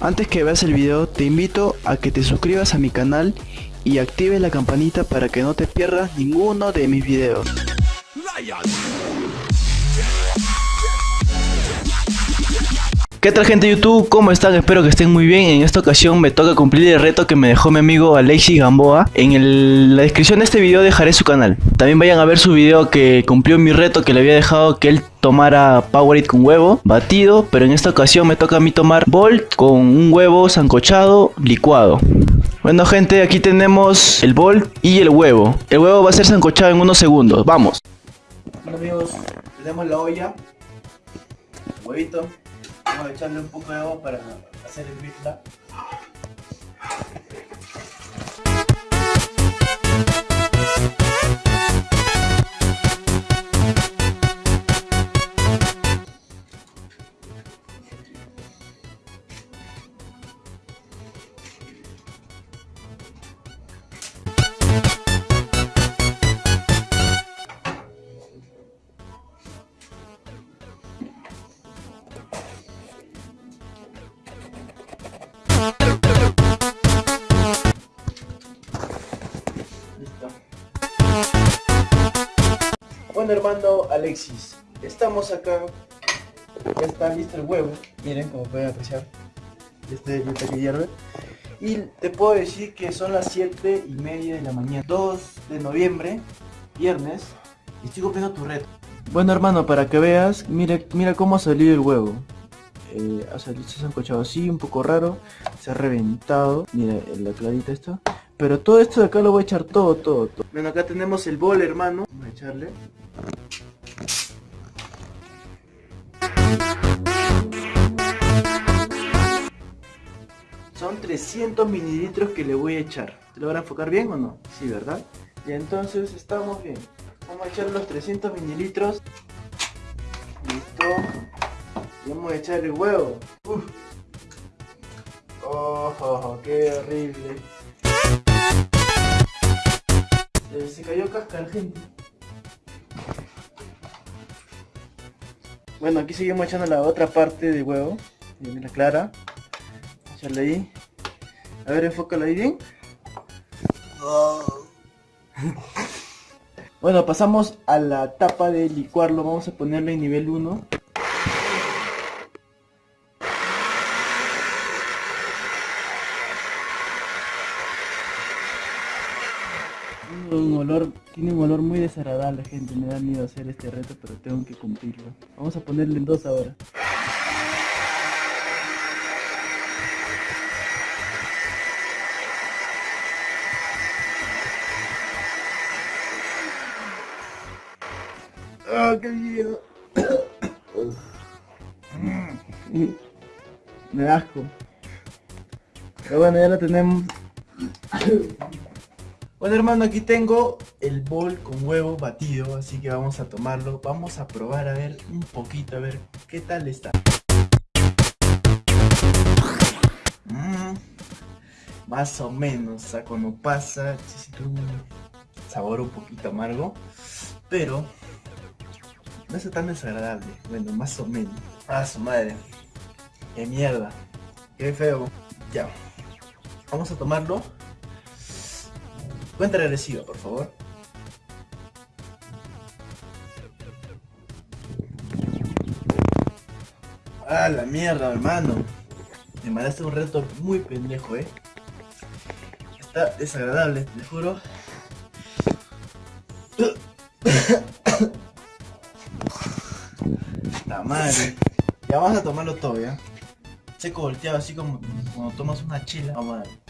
Antes que veas el video, te invito a que te suscribas a mi canal y actives la campanita para que no te pierdas ninguno de mis videos. ¿Qué tal gente de YouTube? ¿Cómo están? Espero que estén muy bien. En esta ocasión me toca cumplir el reto que me dejó mi amigo Alexis Gamboa. En la descripción de este video dejaré su canal. También vayan a ver su video que cumplió mi reto que le había dejado que él tomara Powerade con huevo batido. Pero en esta ocasión me toca a mí tomar Bolt con un huevo sancochado licuado. Bueno gente, aquí tenemos el Bolt y el huevo. El huevo va a ser sancochado en unos segundos. Vamos. Bueno amigos, tenemos la olla. Huevito. Vamos a echarle un poco de agua para hacer hervirla. Hermano Alexis, estamos acá. Ya está listo el huevo. Miren como pueden apreciar. Este está que hierve. Y te puedo decir que son las 7 y media de la mañana. 2 de noviembre, viernes. Y estoy cumpliendo tu reto. Bueno hermano, para que veas, mira, mira cómo ha salido el huevo. Eh, ha salido, se ha encochado así, un poco raro. Se ha reventado. Mira, la clarita esto. Pero todo esto de acá lo voy a echar todo, todo, todo. Bueno, acá tenemos el bol, hermano. Vamos a echarle. 300 mililitros que le voy a echar. ¿Te lo van a enfocar bien o no? Sí, ¿verdad? Y entonces estamos bien. Vamos a echar los 300 mililitros. Listo. Vamos a echar el huevo. Uf. Oh, oh, oh, qué horrible. Se, se cayó casca gente. Bueno, aquí seguimos echando la otra parte de huevo. La clara. Echarle ahí. A ver, enfócala ahí bien. Bueno, pasamos a la tapa de licuarlo. Vamos a ponerlo en nivel 1. Tiene un olor, tiene un olor muy desagradable gente, me da miedo hacer este reto pero tengo que cumplirlo. Vamos a ponerle en dos ahora. ¡Ah, qué miedo! Me da asco. Pero bueno, ya lo tenemos. Bueno hermano, aquí tengo el bol con huevo batido, así que vamos a tomarlo. Vamos a probar a ver un poquito, a ver qué tal está. Mm, más o menos, o sea, cuando pasa, sabor un poquito amargo, pero no es tan desagradable. Bueno, más o menos. Ah, su madre. Qué mierda. Qué feo. Ya. Vamos a tomarlo. Cuenta regresiva, por favor. Ah, la mierda, hermano. Me mandaste un reto muy pendejo, eh. Está desagradable, te juro. Madre. Ya vamos a tomarlo todo, ya. Seco volteado, así como cuando tomas una chela. Vamos a.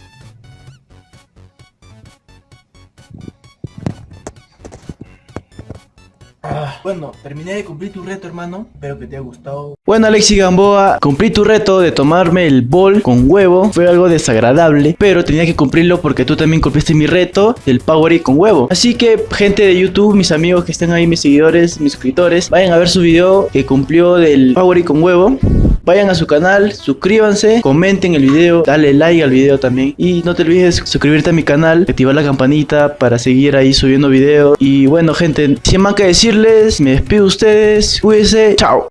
Ah, bueno, terminé de cumplir tu reto, hermano. Espero que te haya gustado. Bueno, Alexi Gamboa, cumplí tu reto de tomarme el bol con huevo. Fue algo desagradable, pero tenía que cumplirlo porque tú también cumpliste mi reto del Powerade con huevo. Así que, gente de YouTube, mis amigos que están ahí, mis seguidores, mis suscriptores, vayan a ver su video que cumplió del Powerade con huevo. Vayan a su canal, suscríbanse, comenten el video, dale like al video también. Y no te olvides suscribirte a mi canal, activar la campanita para seguir ahí subiendo videos. Y bueno gente, sin más que decirles, me despido de ustedes, cuídense, chao.